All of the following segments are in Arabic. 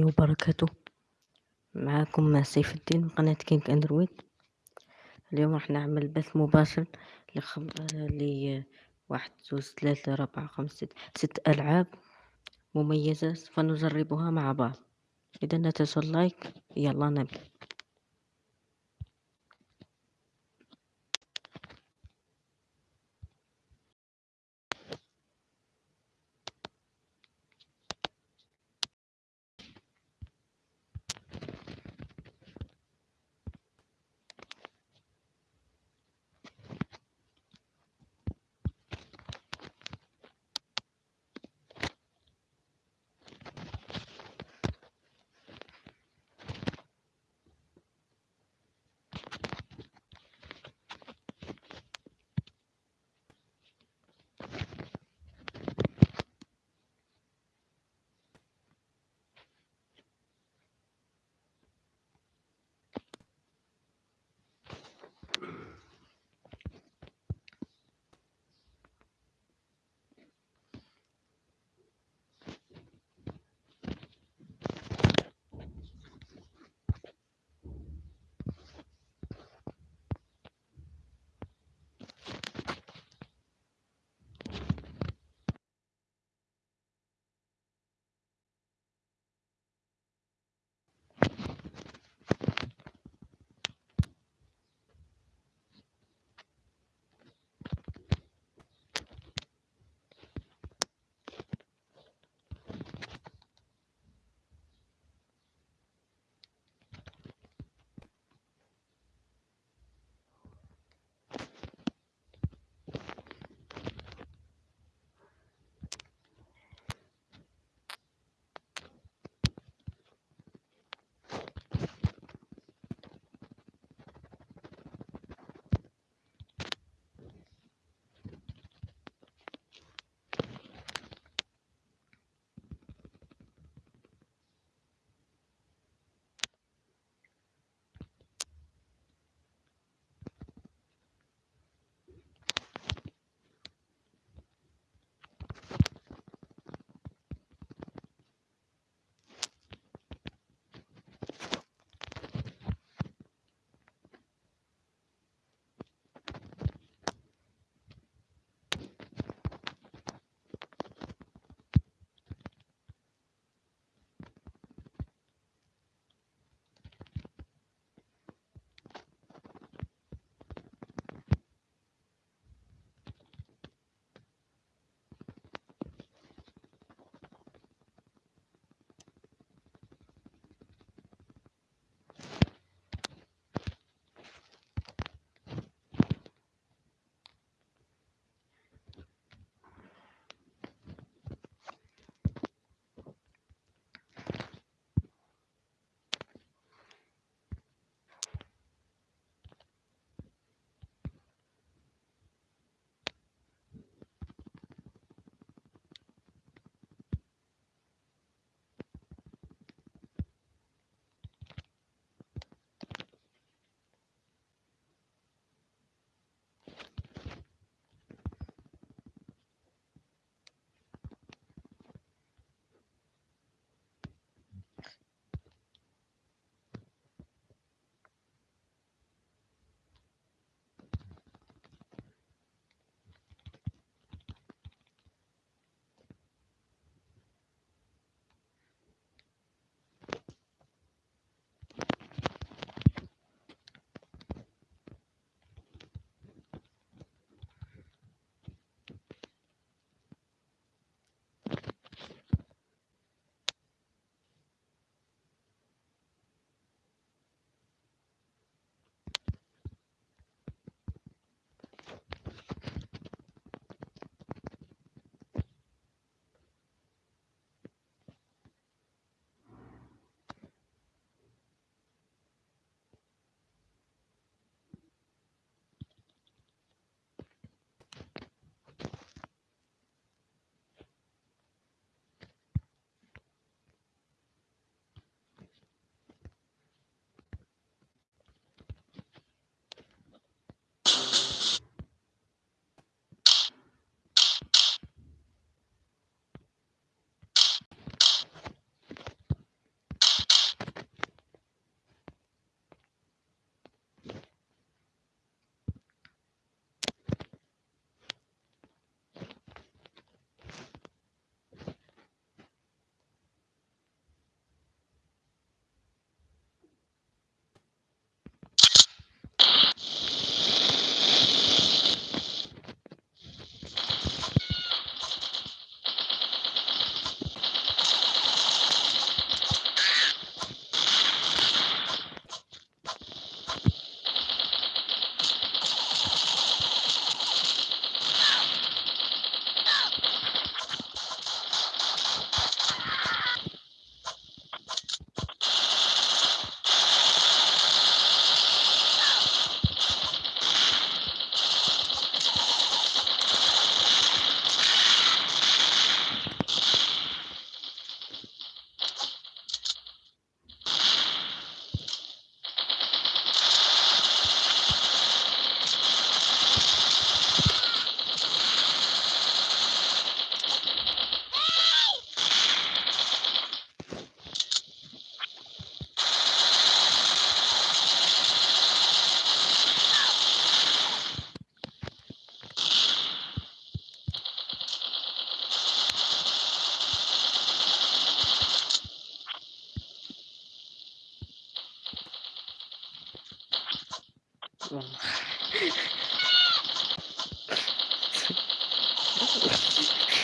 الله وبركاته. معاكم سيف الدين من قناة King Android اليوم راح نعمل بث مباشر لخم... لواحد جوز ثلاثة أربعة خمسة ست ست ألعاب مميزة سوف نجربها مع بعض. إذا لا تنسوا ال like. يلا نبدأ.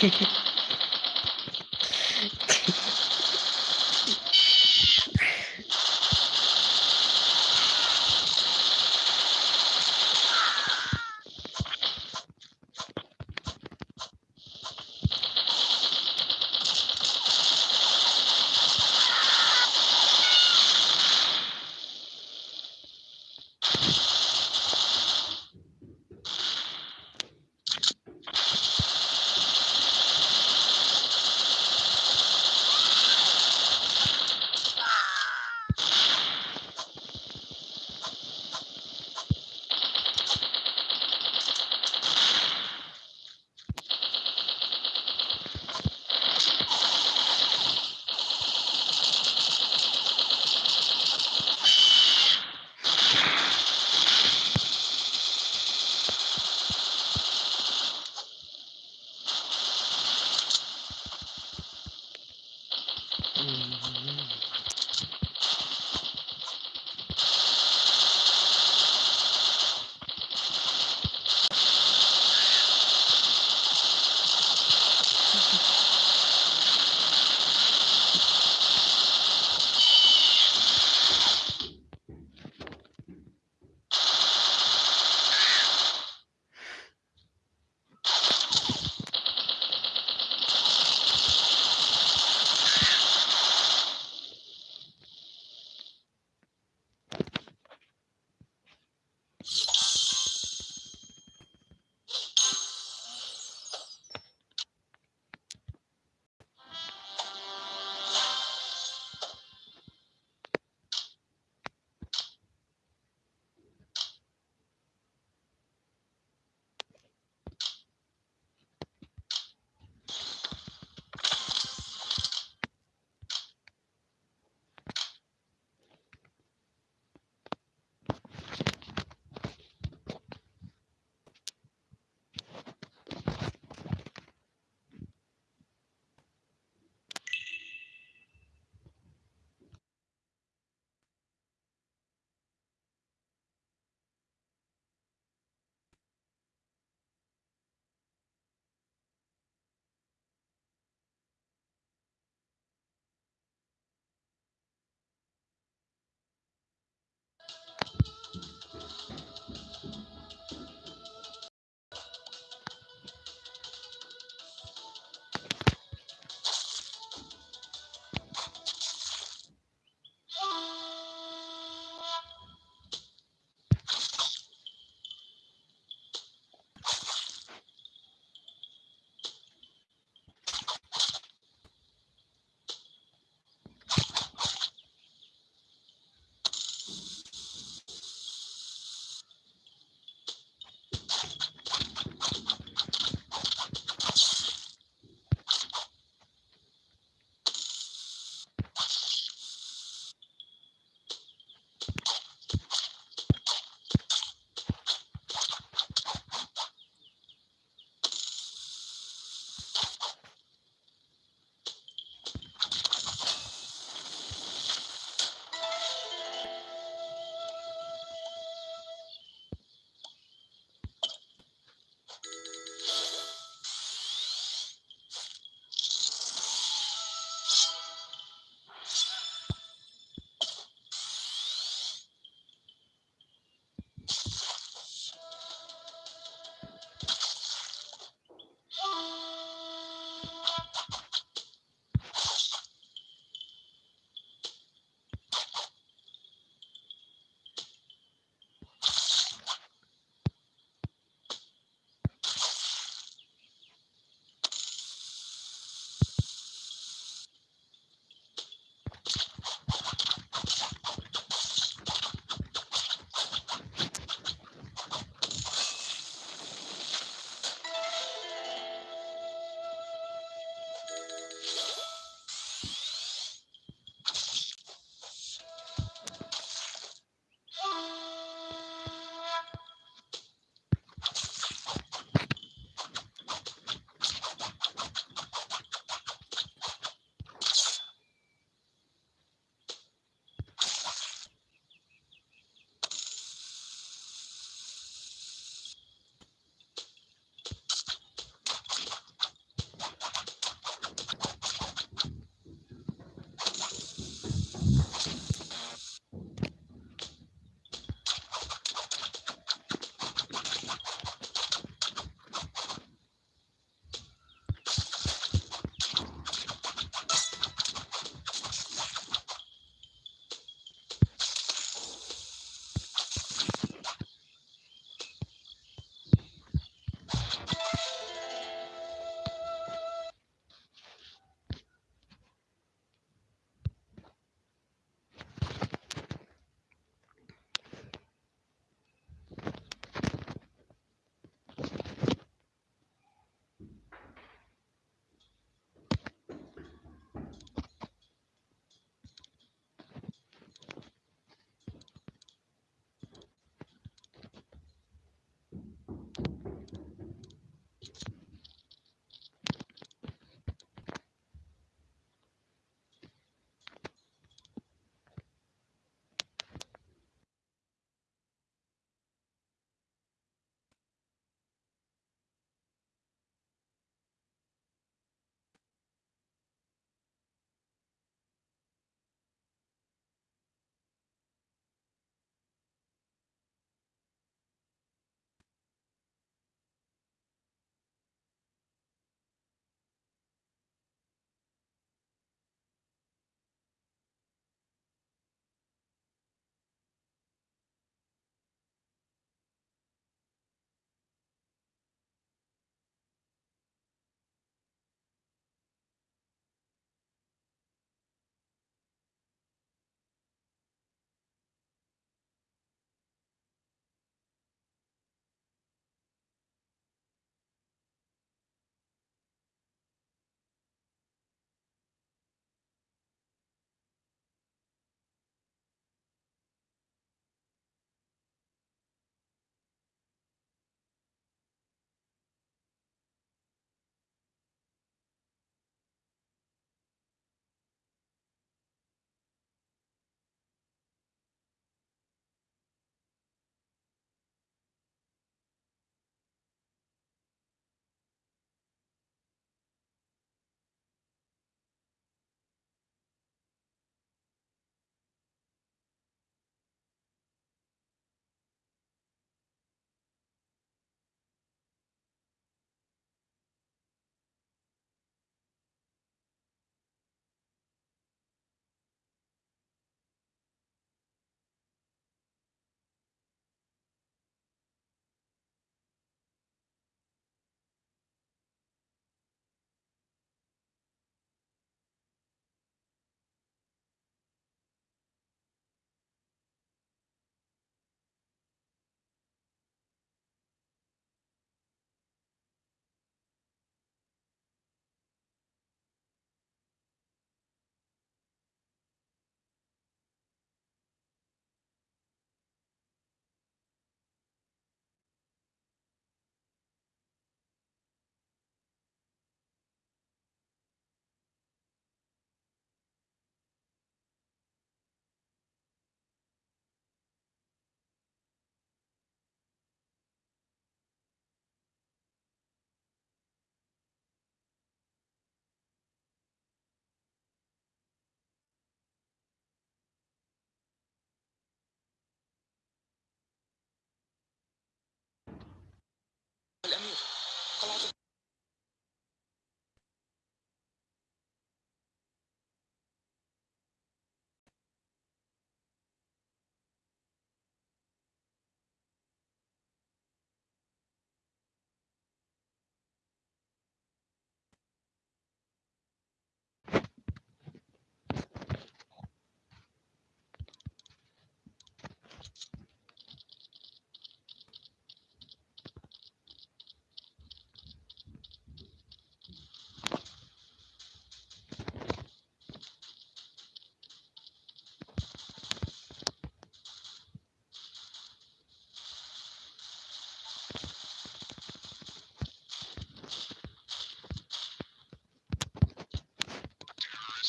Thank you.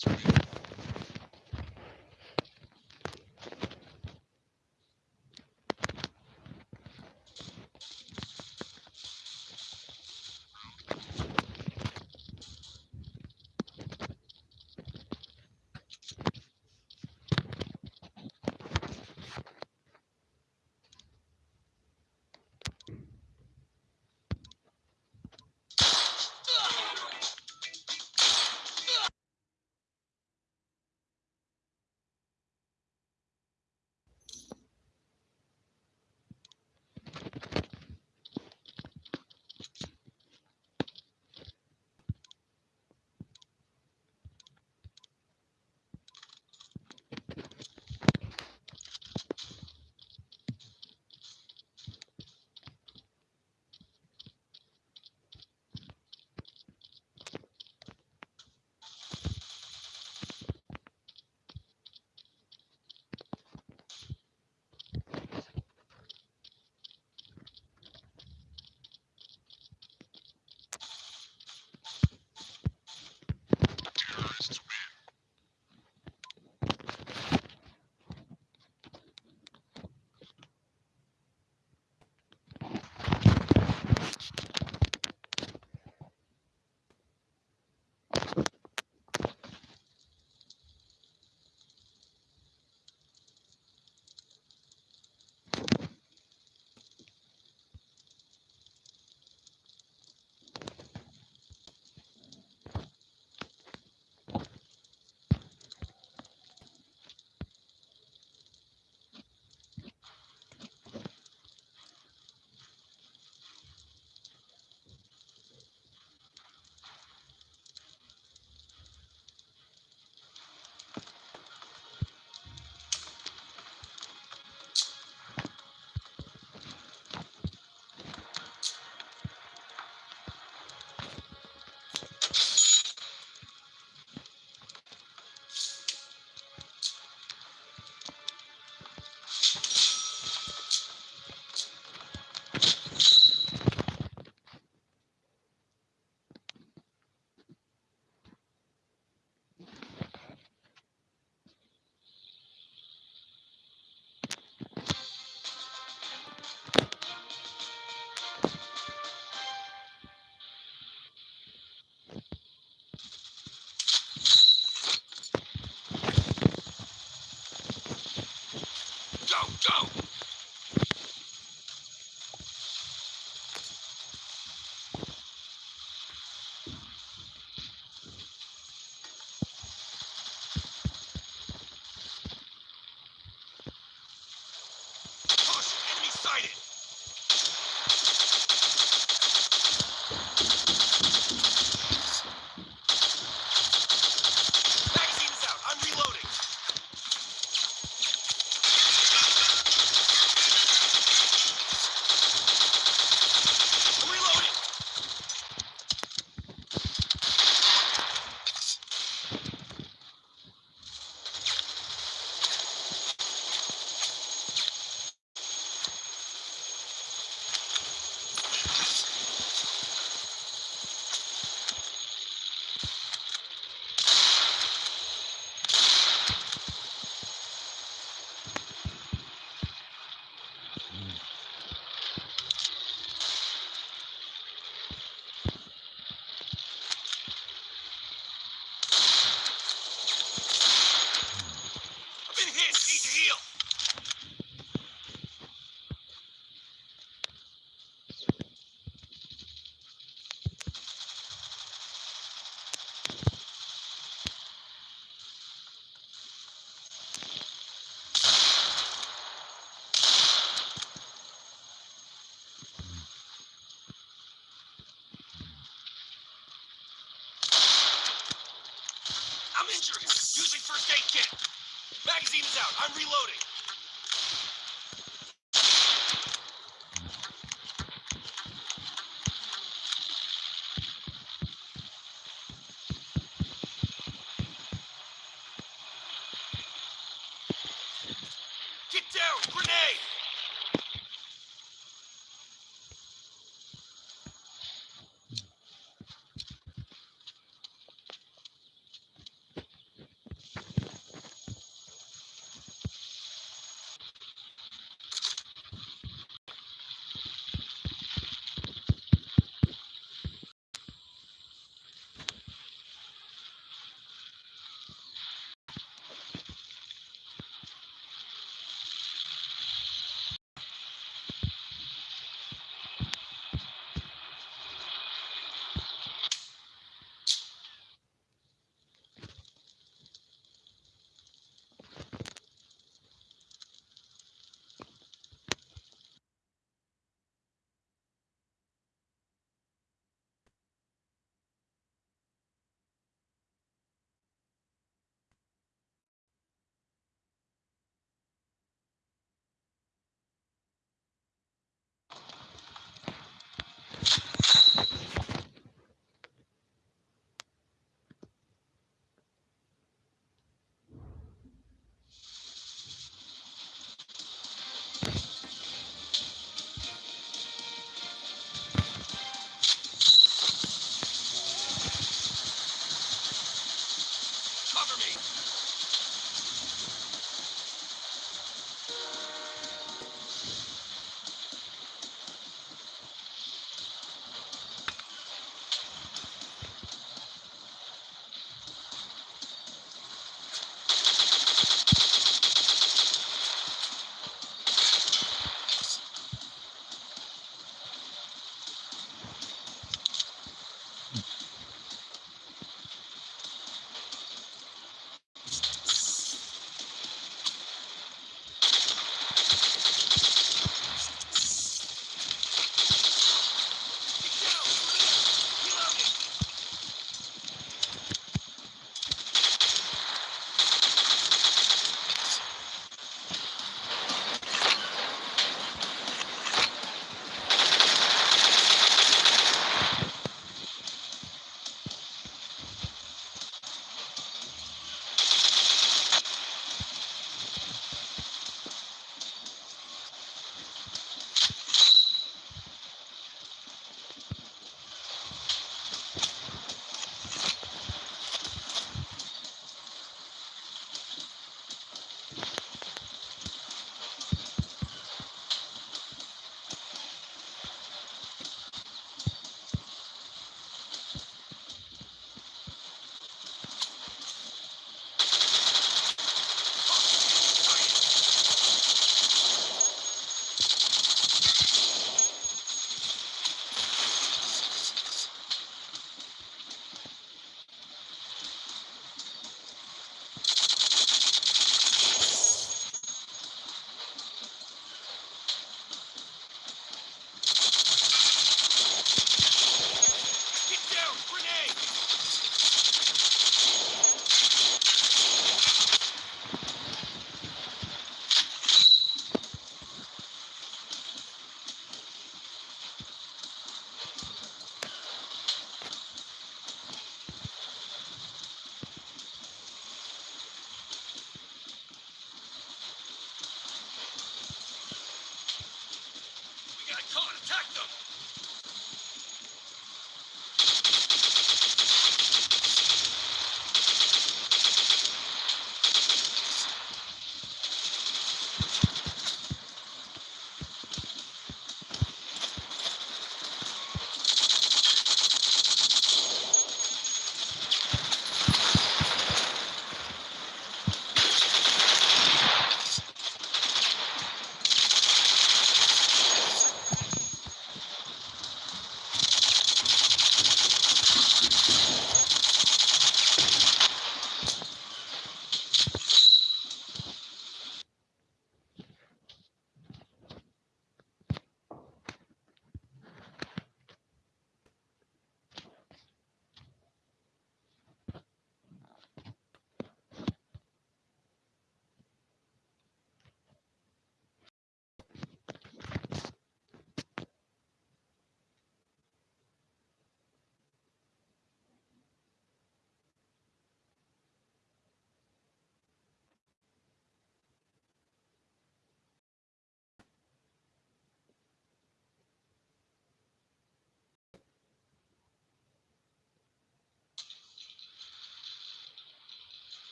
especially. Using first aid kit. Magazine is out. I'm reloading.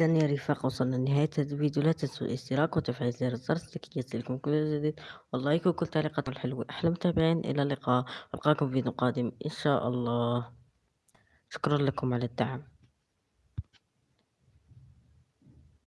إذا يا رفاق وصلنا لنهاية هذا الفيديو. لا تنسوا الاشتراك وتفعيل زر الجرس لكي يصلكم كل جديد. واللايك وكل تعليقات الحلوة. أحلى متابعين إلى اللقاء. ألقاكم في فيديو قادم إن شاء الله. شكرا لكم على الدعم.